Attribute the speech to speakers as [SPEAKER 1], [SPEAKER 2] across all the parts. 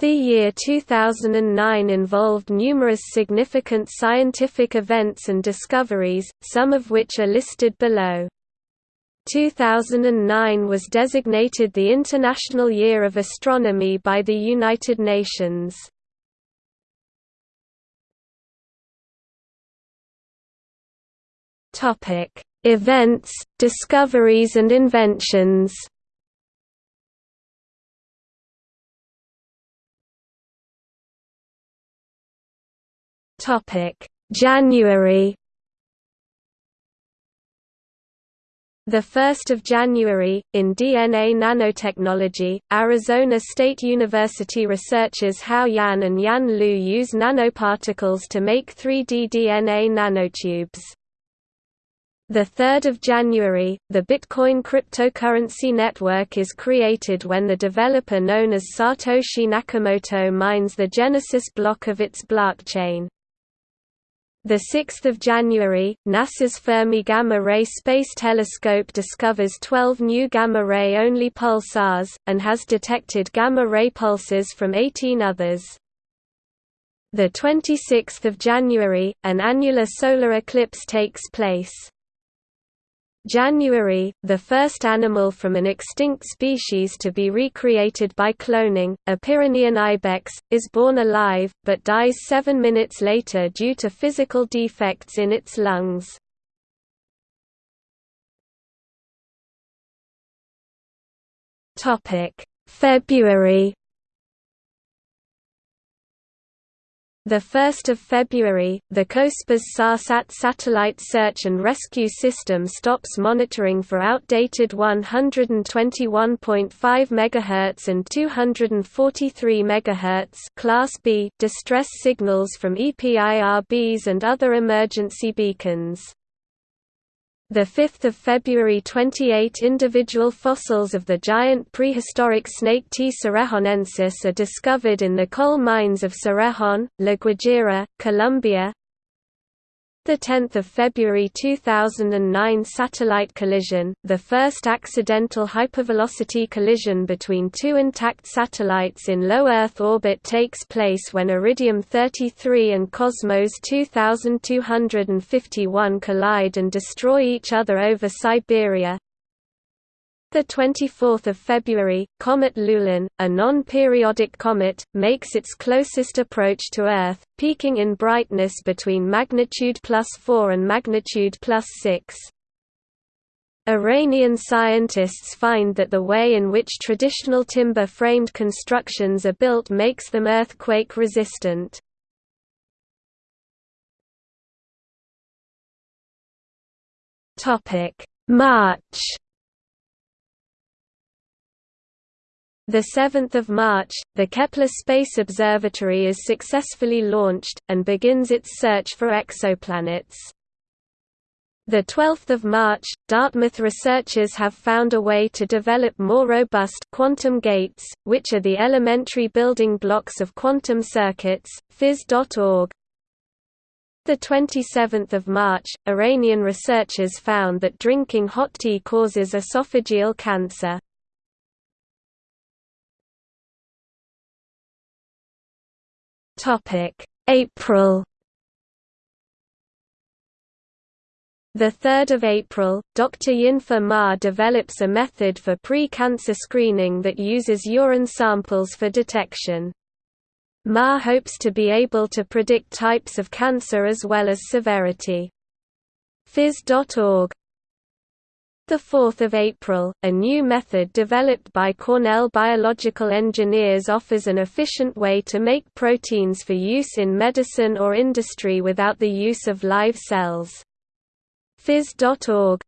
[SPEAKER 1] The year 2009 involved numerous significant scientific events and discoveries, some of which are listed below. 2009 was designated the International Year of Astronomy by the United Nations. Events, discoveries and inventions Topic: January. The 1st of January, in DNA nanotechnology, Arizona State University researchers Hao Yan and Yan Lu use nanoparticles to make 3D DNA nanotubes. The 3rd of January, the Bitcoin cryptocurrency network is created when the developer known as Satoshi Nakamoto mines the Genesis block of its blockchain. The 6th of January, NASA's Fermi Gamma Ray Space Telescope discovers 12 new gamma-ray only pulsars, and has detected gamma-ray pulses from 18 others. The 26th of January, an annular solar eclipse takes place. January, the first animal from an extinct species to be recreated by cloning, a Pyrenean ibex, is born alive, but dies seven minutes later due to physical defects in its lungs. February 1 February, the COSPAS SARSAT satellite search and rescue system stops monitoring for outdated 121.5 MHz and 243 MHz class B distress signals from EPIRBs and other emergency beacons. 5 February 28 individual fossils of the giant prehistoric snake T. cerrejonensis are discovered in the coal mines of Cerrejón, La Guajira, Colombia, the 10th of February 2009 satellite collision, the first accidental hypervelocity collision between two intact satellites in low Earth orbit takes place when Iridium 33 and Cosmos 2251 collide and destroy each other over Siberia. The 24th of February, comet Lulin, a non-periodic comet, makes its closest approach to Earth, peaking in brightness between magnitude plus 4 and magnitude plus 6. Iranian scientists find that the way in which traditional timber-framed constructions are built makes them earthquake resistant. March The 7th of March, the Kepler Space Observatory is successfully launched and begins its search for exoplanets. The 12th of March, Dartmouth researchers have found a way to develop more robust quantum gates, which are the elementary building blocks of quantum circuits. Phys.org. The 27th of March, Iranian researchers found that drinking hot tea causes esophageal cancer. Topic: April. The 3rd of April, Dr. Yinfa Ma develops a method for pre-cancer screening that uses urine samples for detection. Ma hopes to be able to predict types of cancer as well as severity. Phys.org 4 April, a new method developed by Cornell biological engineers offers an efficient way to make proteins for use in medicine or industry without the use of live cells. Phys.org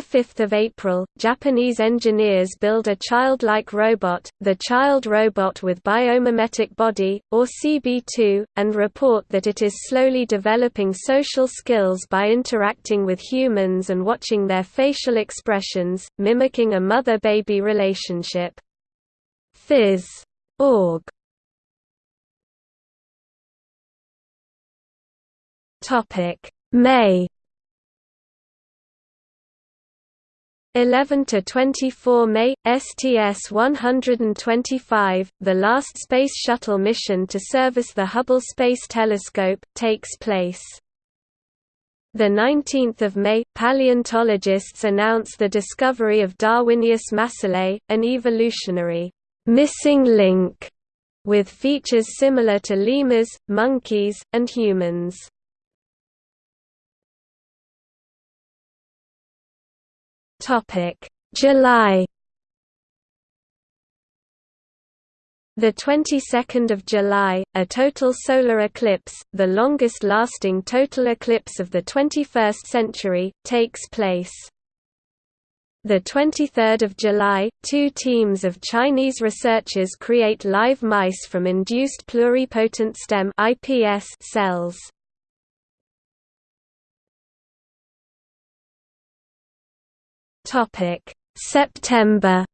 [SPEAKER 1] 5 April, Japanese engineers build a childlike robot, the Child Robot with Biomimetic Body, or CB2, and report that it is slowly developing social skills by interacting with humans and watching their facial expressions, mimicking a mother-baby relationship. Phys.org May 11 to 24 May STS-125, the last Space Shuttle mission to service the Hubble Space Telescope, takes place. The 19th of May, paleontologists announce the discovery of Darwinius masillae, an evolutionary missing link with features similar to lemurs, monkeys, and humans. Topic: July. The 22nd of July, a total solar eclipse, the longest-lasting total eclipse of the 21st century, takes place. The 23rd of July, two teams of Chinese researchers create live mice from induced pluripotent stem (IPS) cells. Topic: September.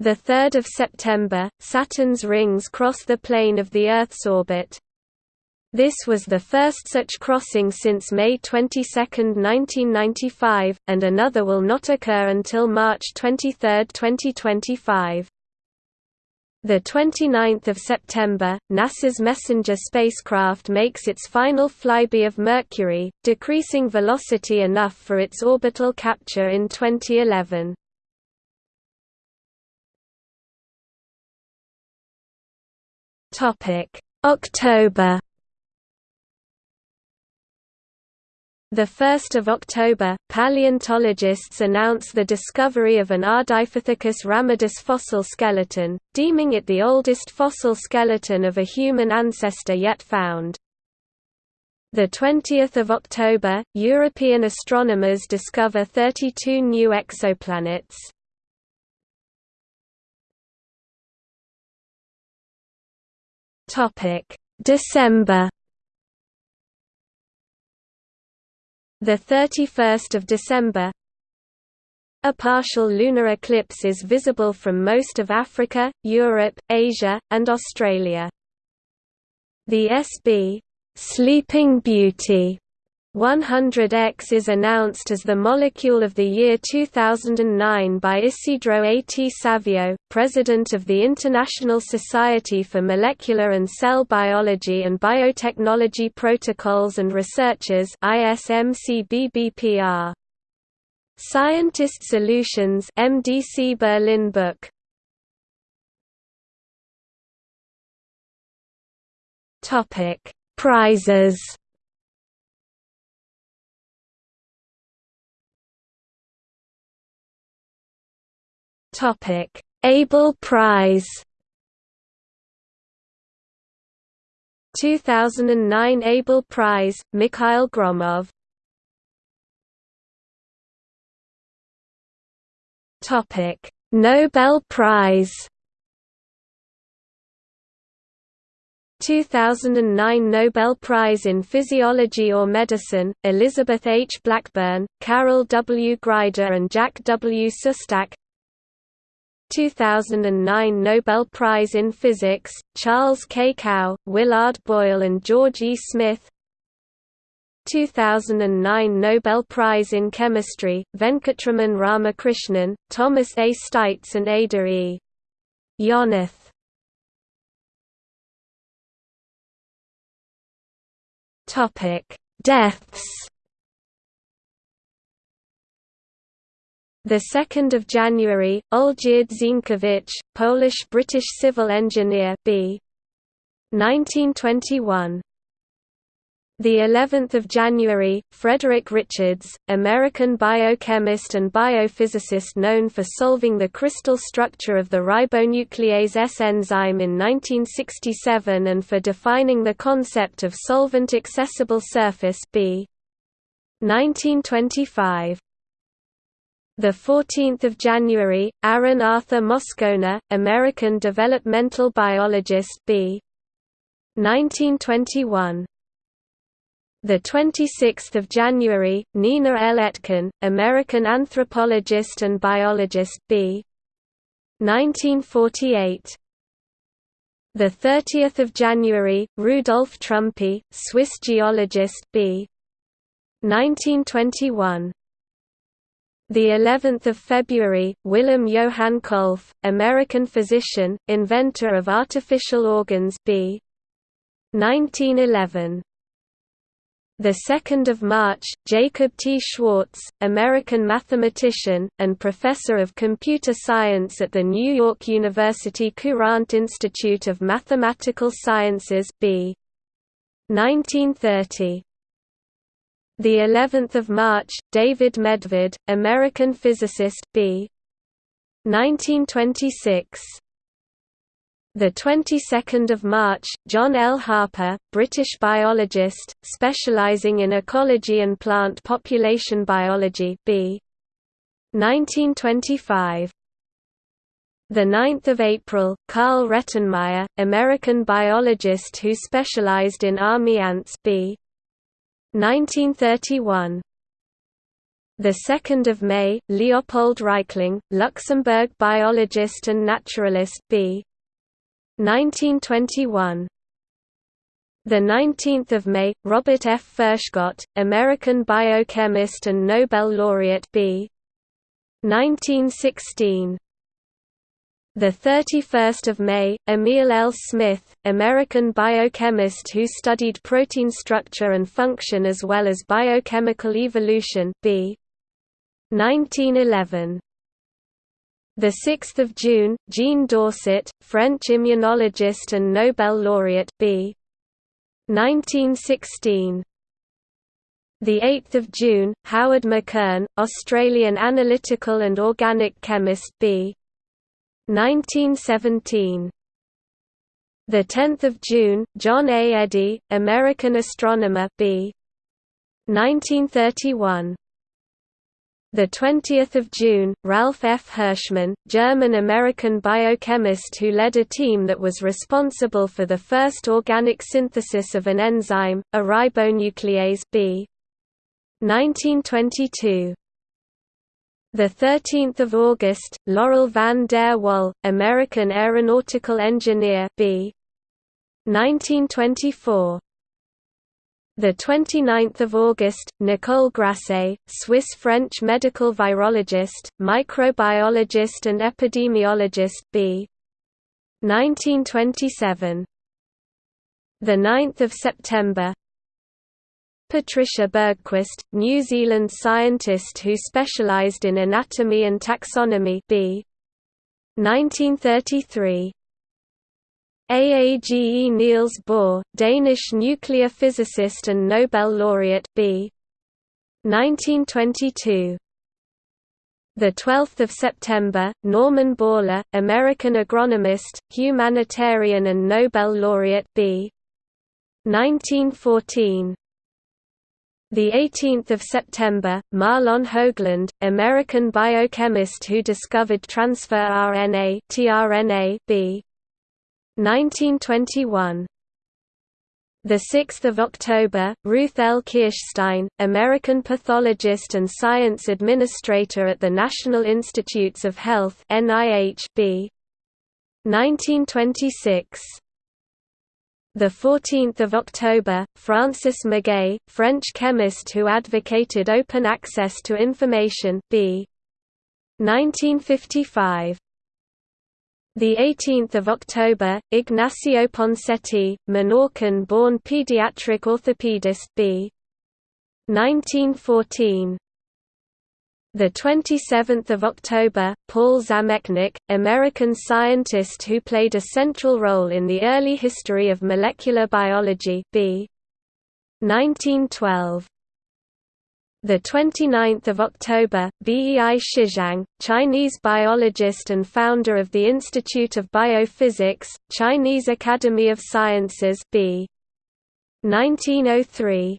[SPEAKER 1] The 3rd of September, Saturn's rings cross the plane of the Earth's orbit. This was the first such crossing since May 22, 1995, and another will not occur until March 23, 2025. The 29th of September, NASA's Messenger spacecraft makes its final flyby of Mercury, decreasing velocity enough for its orbital capture in 2011. Topic: October The 1st of October, paleontologists announce the discovery of an Ardipithecus ramidus fossil skeleton, deeming it the oldest fossil skeleton of a human ancestor yet found. The 20th of October, European astronomers discover 32 new exoplanets. December The 31st of December A partial lunar eclipse is visible from most of Africa, Europe, Asia, and Australia. The SB Sleeping Beauty 100X is announced as the molecule of the year 2009 by Isidro A. T. Savio, president of the International Society for Molecular and Cell Biology and Biotechnology Protocols and Researchers ISMCBBPR. Scientist Solutions MDC Berlin Book Topic Prizes Topic: Abel Prize 2009 Abel Prize, Mikhail Gromov Topic: Nobel Prize 2009 Nobel Prize in Physiology or Medicine, Elizabeth H. Blackburn, Carol W. Grider and Jack W. Szostak 2009 Nobel Prize in Physics, Charles K. Kao, Willard Boyle and George E. Smith 2009 Nobel Prize in Chemistry, Venkatraman Ramakrishnan, Thomas A. Steitz and Ada E. Yonath Deaths The 2nd of January, Olgierd Zienkiewicz, Polish-British civil engineer B. 1921. The 11th of January, Frederick Richards, American biochemist and biophysicist known for solving the crystal structure of the ribonuclease S enzyme in 1967 and for defining the concept of solvent accessible surface B. 1925. The 14th of January, Aaron Arthur Moscona, American developmental biologist B. 1921. The 26th of January, Nina L. Etkin, American anthropologist and biologist B. 1948. The 30th of January, Rudolf Trumpy, Swiss geologist B. 1921 the 11th of February, Willem Johann Kolff, American physician, inventor of artificial organs B. 1911. The 2nd of March, Jacob T. Schwartz, American mathematician and professor of computer science at the New York University Courant Institute of Mathematical Sciences B. 1930. The 11th of March, David Medved, American physicist B. 1926. The 22nd of March, John L. Harper, British biologist, specializing in ecology and plant population biology B. 1925. The 9th of April, Carl Rettenmeyer, American biologist who specialized in army ants B. 1931 the 2nd of May, Leopold Reichling, Luxembourg biologist and naturalist B. 1921. The 19th of May, Robert F. Furchgott, American biochemist and Nobel laureate B. 1916. The 31st of May, Emil L. Smith, American biochemist who studied protein structure and function as well as biochemical evolution B. 1911. The 6th of June, Jean Dausset, French immunologist and Nobel laureate B. 1916. The 8th of June, Howard McKern, Australian analytical and organic chemist B. 1917. The 10th of June, John A. Eddy, American astronomer B. 1931. The 20th of June, Ralph F. Hirschmann, German-American biochemist who led a team that was responsible for the first organic synthesis of an enzyme, a ribonuclease B. 1922. The 13th of August, Laurel van der Wal, American aeronautical engineer B. 1924. The 29th of August, Nicole Grasset, Swiss-French medical virologist, microbiologist and epidemiologist B. 1927. The 9th of September, Patricia Bergquist, New Zealand scientist who specialised in anatomy and taxonomy b. 1933. Aage Niels Bohr, Danish nuclear physicist and Nobel laureate b. 1922. The 12th of September, Norman Borlaug, American agronomist, humanitarian and Nobel laureate b. 1914. The 18th of September, Mahlon Hoagland, American biochemist who discovered transfer RNA (tRNA) B. 1921. The 6th of October, Ruth L. Kirschstein, American pathologist and science administrator at the National Institutes of Health (NIH) B. 1926 the 14th of October, Francis Maguet, French chemist who advocated open access to information b. 1955. The 18th of October, Ignacio Ponseti, Menorcan-born pediatric orthopedist b. 1914. The 27th of October, Paul Zamecnik, American scientist who played a central role in the early history of molecular biology B. 1912. The 29th of October, Bei Shizhang, Chinese biologist and founder of the Institute of Biophysics, Chinese Academy of Sciences B. 1903.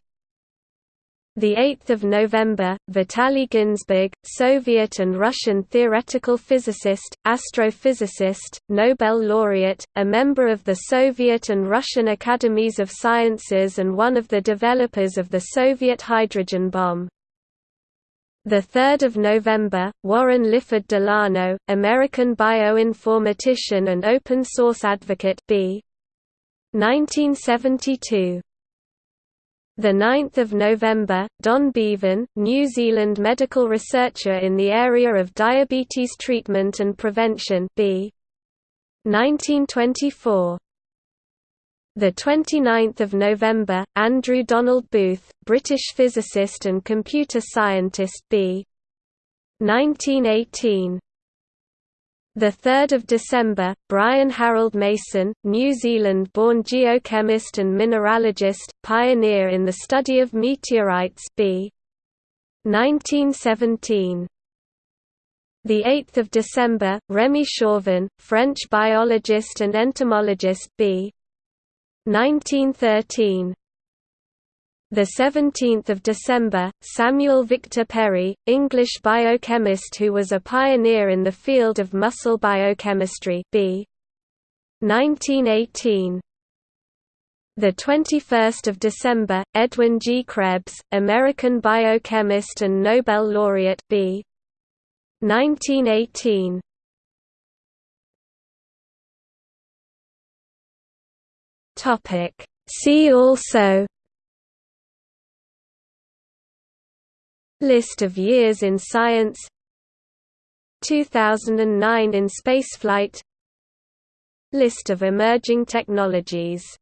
[SPEAKER 1] The 8th of November, Vitaly Ginzburg, Soviet and Russian theoretical physicist, astrophysicist, Nobel laureate, a member of the Soviet and Russian Academies of Sciences and one of the developers of the Soviet hydrogen bomb. The 3rd of November, Warren Lyford DeLano, American bioinformatician and open source advocate B. 1972 The 9th of November, Don Beaven, New Zealand medical researcher in the area of diabetes treatment and prevention. B. 1924. The 29th of November, Andrew Donald Booth, British physicist and computer scientist. B. 1918. The 3rd of December, Brian Harold Mason, New Zealand-born geochemist and mineralogist, pioneer in the study of meteorites b. 1917. The 8th of December, Remy Chauvin, French biologist and entomologist b. 1913. The 17th of December, Samuel Victor Perry, English biochemist who was a pioneer in the field of muscle biochemistry. B. 1918. The 21st of December, Edwin G. Krebs, American biochemist and Nobel laureate. B. 1918. Topic. See also List of years in science. 2009 in spaceflight. List of emerging technologies